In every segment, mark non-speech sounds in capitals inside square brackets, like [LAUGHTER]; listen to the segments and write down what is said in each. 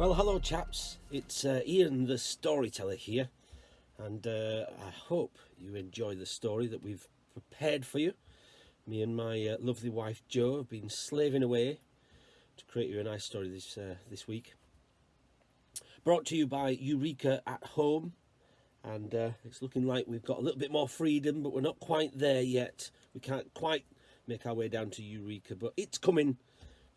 Well, hello chaps, it's uh, Ian the storyteller here and uh, I hope you enjoy the story that we've prepared for you. Me and my uh, lovely wife Jo have been slaving away to create you a nice story this, uh, this week. Brought to you by Eureka at Home and uh, it's looking like we've got a little bit more freedom but we're not quite there yet. We can't quite make our way down to Eureka but it's coming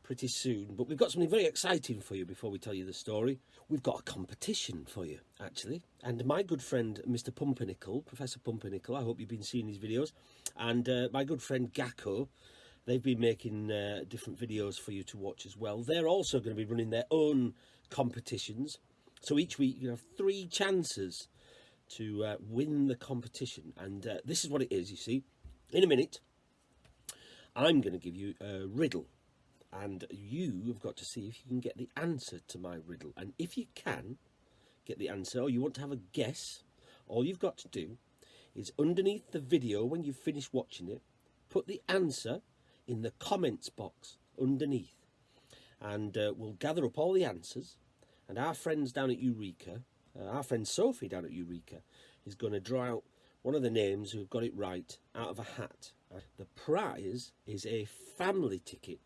pretty soon. But we've got something very exciting for you before we tell you the story. We've got a competition for you, actually. And my good friend, Mr. Pumpernickel, Professor Pumpernickel, I hope you've been seeing his videos, and uh, my good friend Gakko, they've been making uh, different videos for you to watch as well. They're also going to be running their own competitions. So each week you have three chances to uh, win the competition. And uh, this is what it is, you see. In a minute, I'm going to give you a riddle and you have got to see if you can get the answer to my riddle. And if you can get the answer or you want to have a guess all you've got to do is underneath the video when you finish watching it put the answer in the comments box underneath. And uh, we'll gather up all the answers. And our friends down at Eureka uh, our friend Sophie down at Eureka is going to draw out one of the names who have got it right out of a hat. Uh, the prize is a family ticket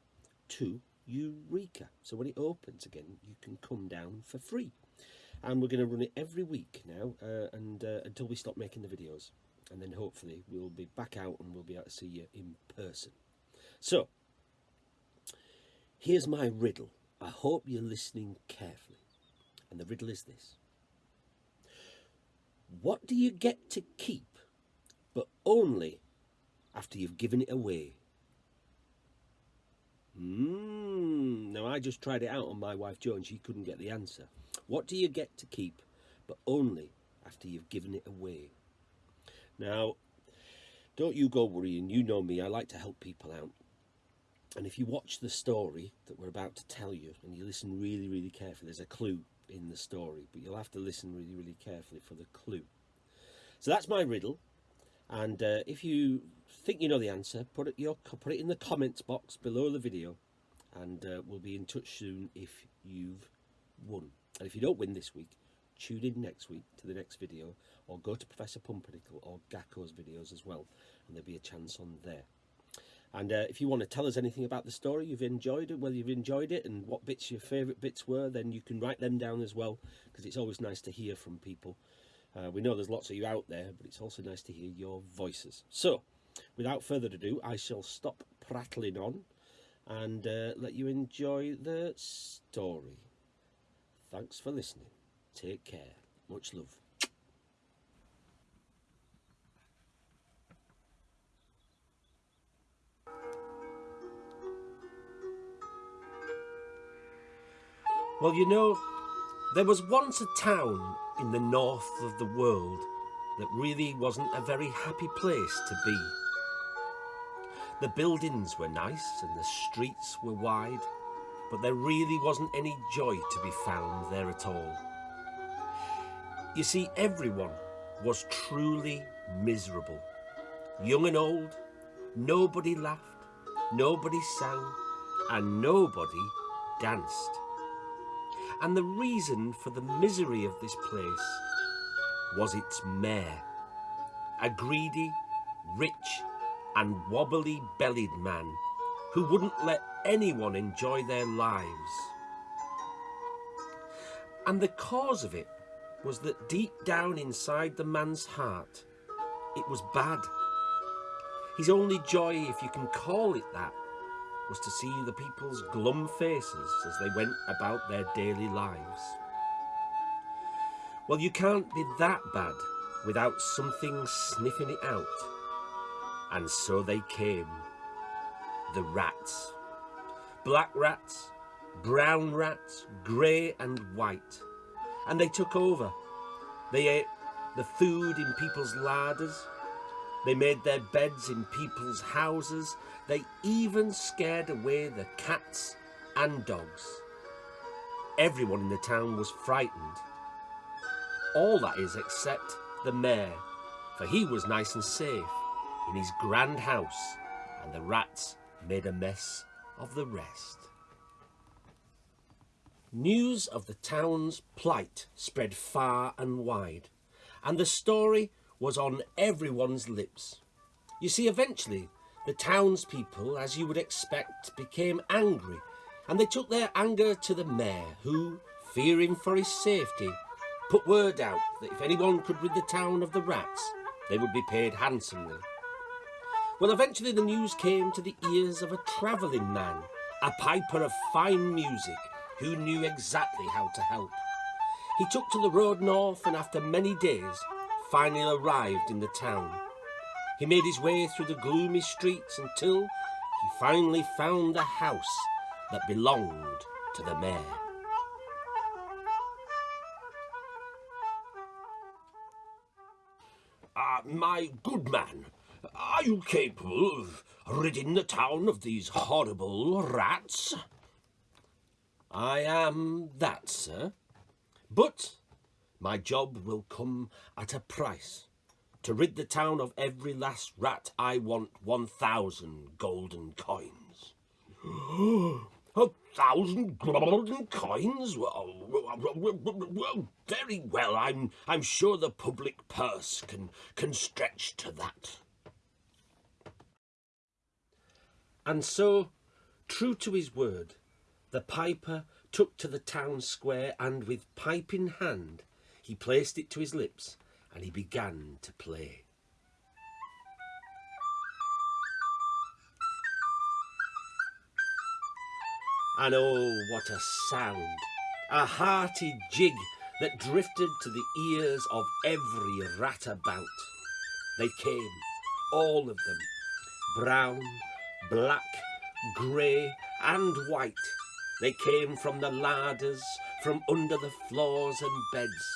to Eureka. So when it opens again, you can come down for free. And we're going to run it every week now uh, and uh, until we stop making the videos. And then hopefully we'll be back out and we'll be able to see you in person. So, here's my riddle. I hope you're listening carefully. And the riddle is this. What do you get to keep, but only after you've given it away? Mm, now I just tried it out on my wife Jo and she couldn't get the answer. What do you get to keep, but only after you've given it away? Now, don't you go worrying, you know me, I like to help people out. And if you watch the story that we're about to tell you, and you listen really, really carefully, there's a clue in the story, but you'll have to listen really, really carefully for the clue. So that's my riddle. And uh, if you think you know the answer, put it, your, put it in the comments box below the video and uh, we'll be in touch soon if you've won. And if you don't win this week, tune in next week to the next video or go to Professor Pumpernickel or Gakko's videos as well and there'll be a chance on there. And uh, if you want to tell us anything about the story, you've enjoyed it, whether you've enjoyed it and what bits your favourite bits were, then you can write them down as well because it's always nice to hear from people. Uh, we know there's lots of you out there, but it's also nice to hear your voices. So, without further ado, I shall stop prattling on and uh, let you enjoy the story. Thanks for listening. Take care. Much love. Well, you know, there was once a town in the north of the world that really wasn't a very happy place to be. The buildings were nice and the streets were wide, but there really wasn't any joy to be found there at all. You see, everyone was truly miserable. Young and old, nobody laughed, nobody sang, and nobody danced. And the reason for the misery of this place was its mayor, a greedy, rich and wobbly-bellied man who wouldn't let anyone enjoy their lives. And the cause of it was that deep down inside the man's heart, it was bad. His only joy, if you can call it that, was to see the people's glum faces as they went about their daily lives. Well, you can't be that bad without something sniffing it out. And so they came. The rats. Black rats, brown rats, grey and white. And they took over. They ate the food in people's larders. They made their beds in people's houses. They even scared away the cats and dogs. Everyone in the town was frightened all that is except the mayor, for he was nice and safe in his grand house, and the rats made a mess of the rest. News of the town's plight spread far and wide, and the story was on everyone's lips. You see, eventually, the townspeople, as you would expect, became angry, and they took their anger to the mayor, who, fearing for his safety, put word out that if anyone could rid the town of the rats, they would be paid handsomely. Well, eventually the news came to the ears of a travelling man, a piper of fine music, who knew exactly how to help. He took to the road north and after many days finally arrived in the town. He made his way through the gloomy streets until he finally found the house that belonged to the mayor. Uh, my good man, are you capable of ridding the town of these horrible rats? I am that, sir. But my job will come at a price. To rid the town of every last rat, I want 1,000 golden coins. [GASPS] a thousand golden coins? Well, well, very well. I'm, I'm sure the public purse can, can stretch to that. And so, true to his word, the piper took to the town square and with pipe in hand, he placed it to his lips and he began to play. And oh, what a sound! A hearty jig that drifted to the ears of every rat about. They came, all of them, brown, black, grey and white. They came from the larders, from under the floors and beds.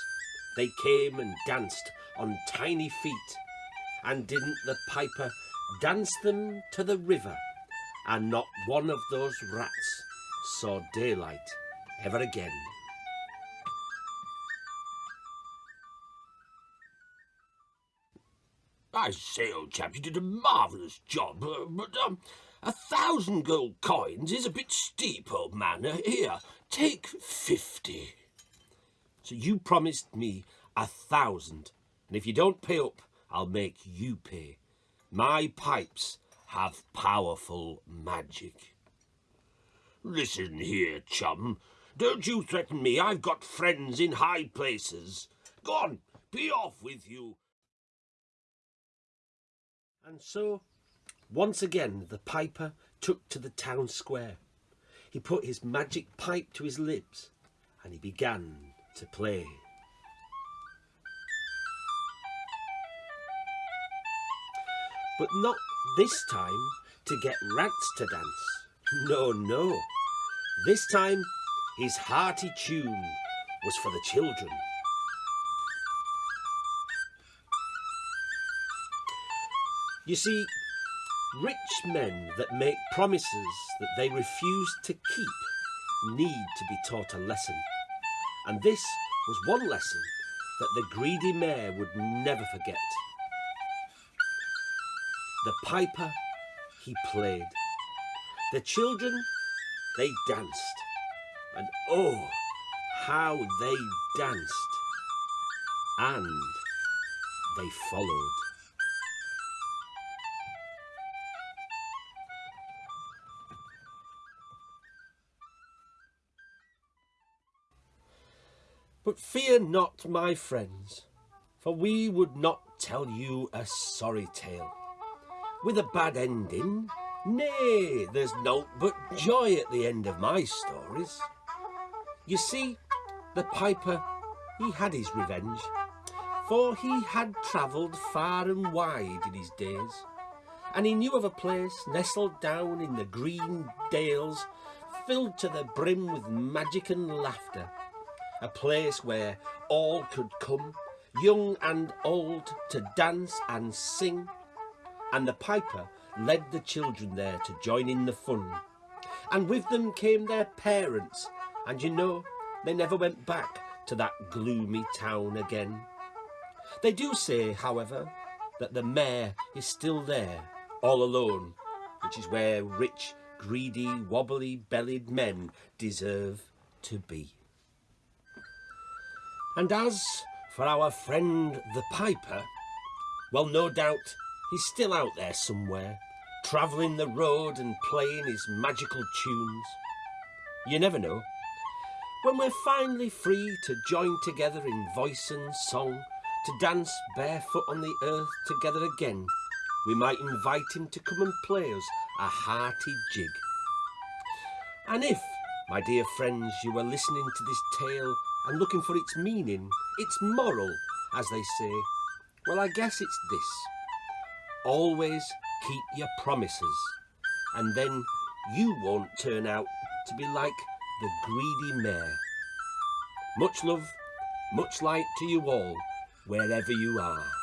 They came and danced on tiny feet. And didn't the piper dance them to the river? And not one of those rats saw daylight ever again. I say, old chap, you did a marvellous job, uh, but um, a thousand gold coins is a bit steep, old man. Uh, here, take fifty. So you promised me a thousand, and if you don't pay up, I'll make you pay. My pipes have powerful magic. Listen here, chum. Don't you threaten me. I've got friends in high places. Go on, be off with you. And so, once again, the piper took to the town square. He put his magic pipe to his lips and he began to play. But not this time to get rats to dance. No, no. This time his hearty tune was for the children. You see, rich men that make promises that they refuse to keep need to be taught a lesson. And this was one lesson that the greedy mayor would never forget. The piper, he played. The children, they danced. And oh, how they danced. And they followed. But fear not, my friends, for we would not tell you a sorry tale. With a bad ending, nay, there's naught but joy at the end of my stories. You see, the piper, he had his revenge, for he had travelled far and wide in his days, and he knew of a place nestled down in the green dales, filled to the brim with magic and laughter, a place where all could come, young and old, to dance and sing. And the piper led the children there to join in the fun. And with them came their parents, and you know, they never went back to that gloomy town again. They do say, however, that the mayor is still there, all alone, which is where rich, greedy, wobbly-bellied men deserve to be. And as for our friend the Piper, well, no doubt he's still out there somewhere, travelling the road and playing his magical tunes. You never know. When we're finally free to join together in voice and song, to dance barefoot on the earth together again, we might invite him to come and play us a hearty jig. And if, my dear friends, you are listening to this tale and looking for its meaning, its moral, as they say, well, I guess it's this. Always keep your promises, and then you won't turn out to be like the greedy mayor. Much love, much light to you all, wherever you are.